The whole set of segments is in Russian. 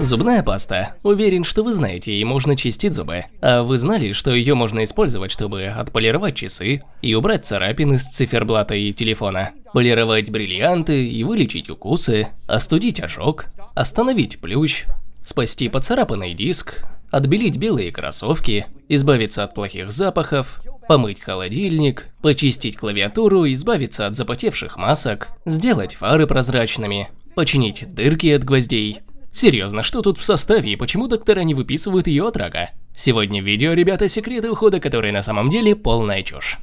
Зубная паста. Уверен, что вы знаете, ей можно чистить зубы. А вы знали, что ее можно использовать, чтобы отполировать часы и убрать царапины с циферблата и телефона, полировать бриллианты и вылечить укусы, остудить ожог, остановить плющ, спасти поцарапанный диск, отбелить белые кроссовки, избавиться от плохих запахов, помыть холодильник, почистить клавиатуру, избавиться от запотевших масок, сделать фары прозрачными, починить дырки от гвоздей, Серьезно, что тут в составе и почему доктора не выписывают ее от рака? Сегодня в видео, ребята, секреты ухода, которые на самом деле полная чушь.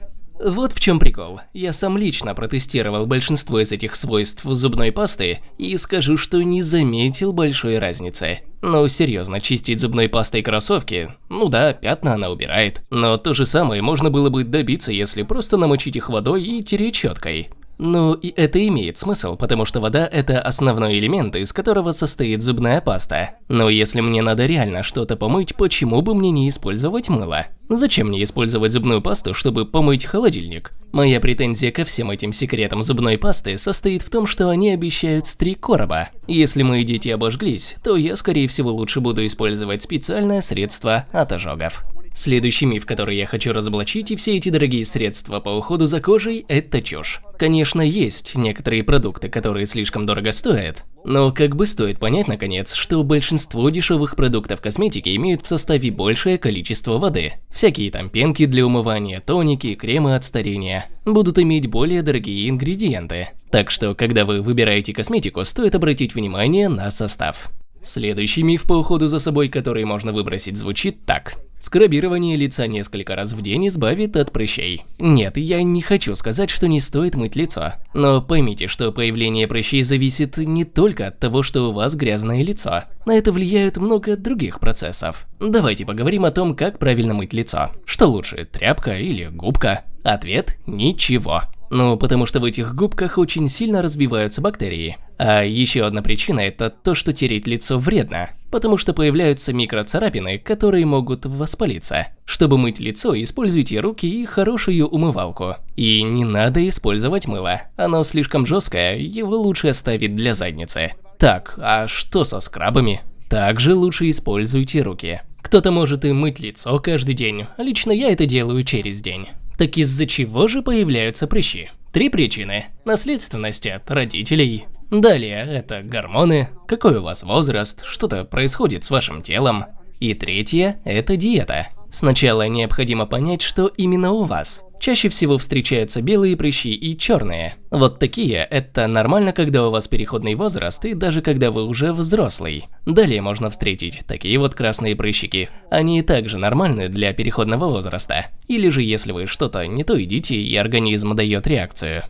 Вот в чем прикол. Я сам лично протестировал большинство из этих свойств зубной пасты и скажу, что не заметил большой разницы. Ну серьезно, чистить зубной пастой кроссовки, ну да, пятна она убирает. Но то же самое можно было бы добиться, если просто намочить их водой и тереть щеткой. Ну, и это имеет смысл, потому что вода – это основной элемент, из которого состоит зубная паста. Но если мне надо реально что-то помыть, почему бы мне не использовать мыло? Зачем мне использовать зубную пасту, чтобы помыть холодильник? Моя претензия ко всем этим секретам зубной пасты состоит в том, что они обещают три короба. Если мои дети обожглись, то я, скорее всего, лучше буду использовать специальное средство от ожогов. Следующий миф, который я хочу разоблачить, и все эти дорогие средства по уходу за кожей – это чушь. Конечно, есть некоторые продукты, которые слишком дорого стоят, но как бы стоит понять, наконец, что большинство дешевых продуктов косметики имеют в составе большее количество воды. Всякие там пенки для умывания, тоники, кремы от старения будут иметь более дорогие ингредиенты. Так что, когда вы выбираете косметику, стоит обратить внимание на состав. Следующий миф по уходу за собой, который можно выбросить, звучит так. Скрабирование лица несколько раз в день избавит от прыщей. Нет, я не хочу сказать, что не стоит мыть лицо. Но поймите, что появление прыщей зависит не только от того, что у вас грязное лицо. На это влияют много других процессов. Давайте поговорим о том, как правильно мыть лицо. Что лучше, тряпка или губка? Ответ – ничего. Ну, потому что в этих губках очень сильно разбиваются бактерии. А еще одна причина – это то, что тереть лицо вредно, потому что появляются микроцарапины, которые могут воспалиться. Чтобы мыть лицо, используйте руки и хорошую умывалку. И не надо использовать мыло, оно слишком жесткое, его лучше оставить для задницы. Так, а что со скрабами? Также лучше используйте руки. Кто-то может и мыть лицо каждый день, лично я это делаю через день. Так из-за чего же появляются прыщи? Три причины. Наследственность от родителей. Далее это гормоны, какой у вас возраст, что-то происходит с вашим телом. И третье – это диета. Сначала необходимо понять, что именно у вас. Чаще всего встречаются белые прыщи и черные. Вот такие – это нормально, когда у вас переходный возраст и даже когда вы уже взрослый. Далее можно встретить такие вот красные прыщики. Они также нормальны для переходного возраста. Или же если вы что-то не то едите и организм дает реакцию.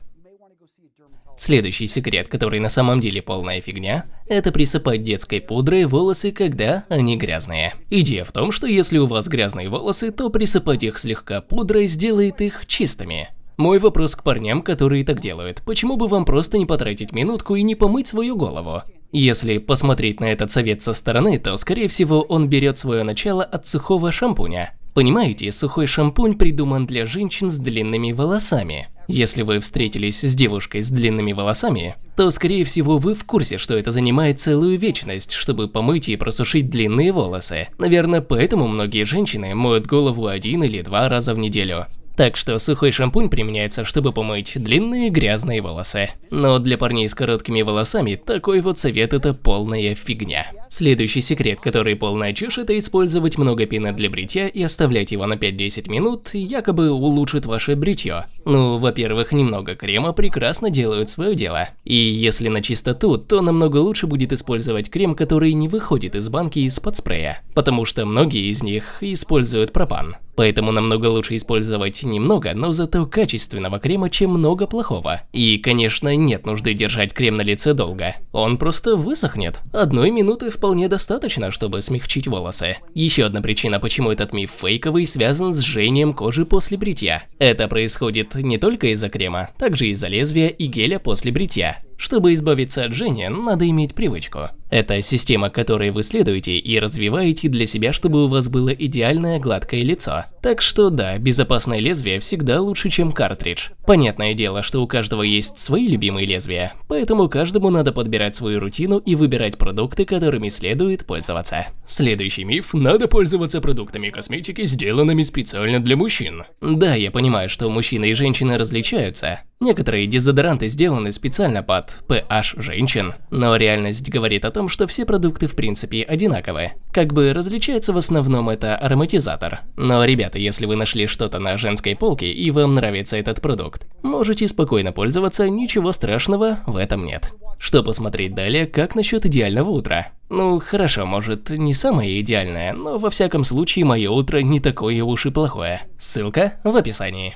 Следующий секрет, который на самом деле полная фигня, это присыпать детской пудрой волосы, когда они грязные. Идея в том, что если у вас грязные волосы, то присыпать их слегка пудрой сделает их чистыми. Мой вопрос к парням, которые так делают. Почему бы вам просто не потратить минутку и не помыть свою голову? Если посмотреть на этот совет со стороны, то скорее всего он берет свое начало от сухого шампуня. Понимаете, сухой шампунь придуман для женщин с длинными волосами. Если вы встретились с девушкой с длинными волосами, то скорее всего вы в курсе, что это занимает целую вечность, чтобы помыть и просушить длинные волосы. Наверное, поэтому многие женщины моют голову один или два раза в неделю. Так что сухой шампунь применяется, чтобы помыть длинные грязные волосы. Но для парней с короткими волосами такой вот совет это полная фигня. Следующий секрет, который полная чушь, это использовать много пены для бритья и оставлять его на 5-10 минут, якобы улучшит ваше бритье. Ну, во-первых, немного крема прекрасно делают свое дело. И если на чистоту, то намного лучше будет использовать крем, который не выходит из банки из-под спрея, потому что многие из них используют пропан. Поэтому намного лучше использовать немного, но зато качественного крема, чем много плохого. И, конечно, нет нужды держать крем на лице долго. Он просто высохнет. Одной минуты вполне достаточно, чтобы смягчить волосы. Еще одна причина, почему этот миф фейковый, связан с жжением кожи после бритья. Это происходит не только из-за крема, также из-за лезвия и геля после бритья. Чтобы избавиться от жжения, надо иметь привычку. Это система, которой вы следуете и развиваете для себя, чтобы у вас было идеальное гладкое лицо. Так что да, безопасное лезвие всегда лучше, чем картридж. Понятное дело, что у каждого есть свои любимые лезвия, поэтому каждому надо подбирать свою рутину и выбирать продукты, которыми следует пользоваться. Следующий миф – надо пользоваться продуктами косметики, сделанными специально для мужчин. Да, я понимаю, что мужчины и женщины различаются. Некоторые дезодоранты сделаны специально под PH женщин, но реальность говорит о том, что все продукты в принципе одинаковые. Как бы различается в основном это ароматизатор. Но, ребята, если вы нашли что-то на женской полке и вам нравится этот продукт, можете спокойно пользоваться, ничего страшного в этом нет. Что посмотреть далее, как насчет идеального утра? Ну, хорошо, может, не самое идеальное, но во всяком случае мое утро не такое уж и плохое. Ссылка в описании.